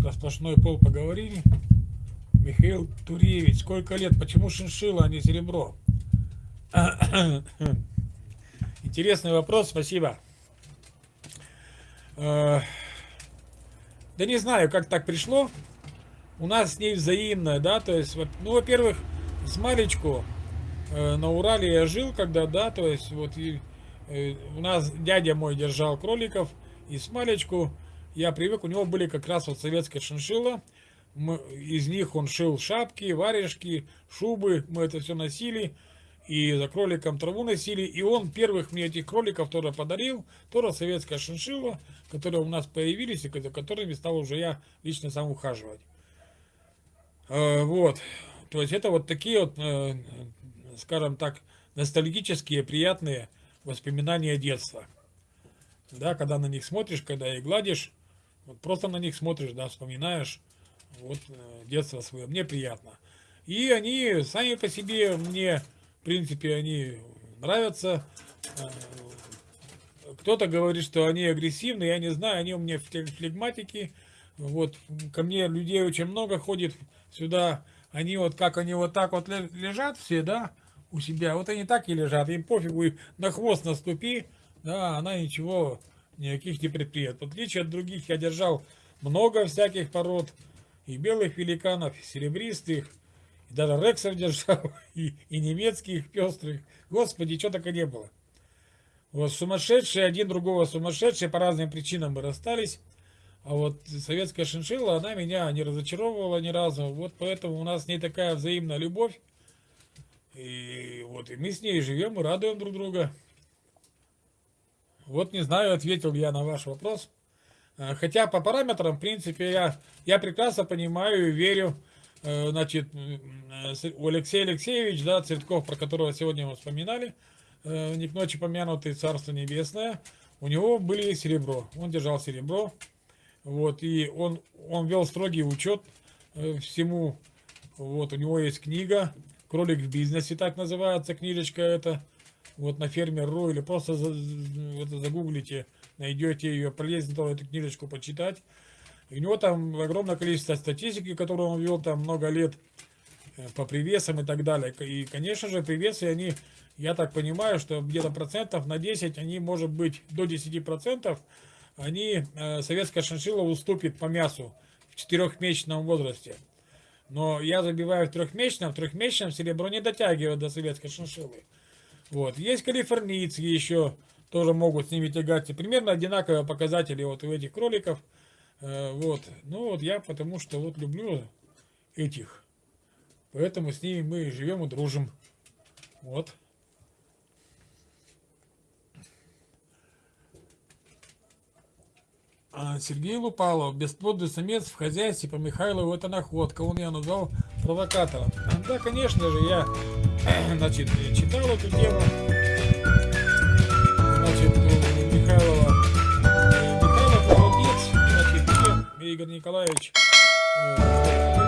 Про сплошной пол поговорили. Михаил Туревич, сколько лет? Почему шиншилла, а не серебро? Интересный вопрос, спасибо. Э, да не знаю, как так пришло. У нас с ней взаимное, да, то есть, ну, во-первых, с Малечку э, на Урале я жил, когда, да, то есть, вот, и, э, у нас дядя мой держал кроликов, и с Малечку я привык, у него были как раз вот советская шиншилла, мы, из них он шил шапки, варежки, шубы, мы это все носили, и за кроликом траву носили, и он первых мне этих кроликов тоже подарил, тоже советская шиншилла, которые у нас появились, и за которыми стал уже я лично сам ухаживать. Э, вот, то есть это вот такие вот, э, скажем так, ностальгические, приятные воспоминания детства. Да, когда на них смотришь, когда их гладишь, вот просто на них смотришь, да, вспоминаешь, вот э, детство свое, мне приятно. И они сами по себе мне, в принципе, они нравятся. Э, кто-то говорит, что они агрессивны, я не знаю, они у меня флегматики. Вот, ко мне людей очень много ходит сюда. Они вот, как они вот так вот лежат все, да, у себя. Вот они так и лежат, им пофигу, на хвост наступи, да, она ничего, никаких не предпринимает. В отличие от других, я держал много всяких пород, и белых великанов, и серебристых, и даже рексов держал, и, и немецких пестрых. Господи, что только не было. Вот сумасшедшие, один другого сумасшедшие, по разным причинам мы расстались. А вот советская шиншилла, она меня не разочаровывала ни разу. Вот поэтому у нас с ней такая взаимная любовь. И вот и мы с ней живем и радуем друг друга. Вот не знаю, ответил я на ваш вопрос. Э, хотя по параметрам, в принципе, я, я прекрасно понимаю и верю, э, значит, у Алексея Алексеевич, да, Цветков, про которого сегодня мы вспоминали, э, не к ночи помянутый Царство Небесное, у него были серебро, он держал серебро, вот, и он, он вел строгий учет всему, вот, у него есть книга, «Кролик в бизнесе», так называется, книжечка эта, вот на фермер.ру, или просто загуглите, найдете ее, полезно эту книжечку почитать. И у него там огромное количество статистики, которую он вел там много лет э, по привесам и так далее. И, конечно же, привесы, они, я так понимаю, что где-то процентов на 10, они, может быть, до 10 процентов, они, э, советская шиншилла уступит по мясу в четырехмесячном возрасте. Но я забиваю в трехмесячном, в трехмесячном серебро не дотягивает до советской шиншиллы. Вот. Есть калифорнийцы еще, тоже могут с ними тягаться. Примерно одинаковые показатели вот у этих кроликов. Э, вот. Ну вот я потому что вот люблю этих. Поэтому с ними мы живем и дружим. Вот. А Сергей Лупалов, бесплодный самец в хозяйстве по Михайлову, это находка. Он меня назвал провокатором. Да, конечно же, я значит, читал эту тему. Михайлова. Михайлов молодец, значит, Игорь Николаевич. Э,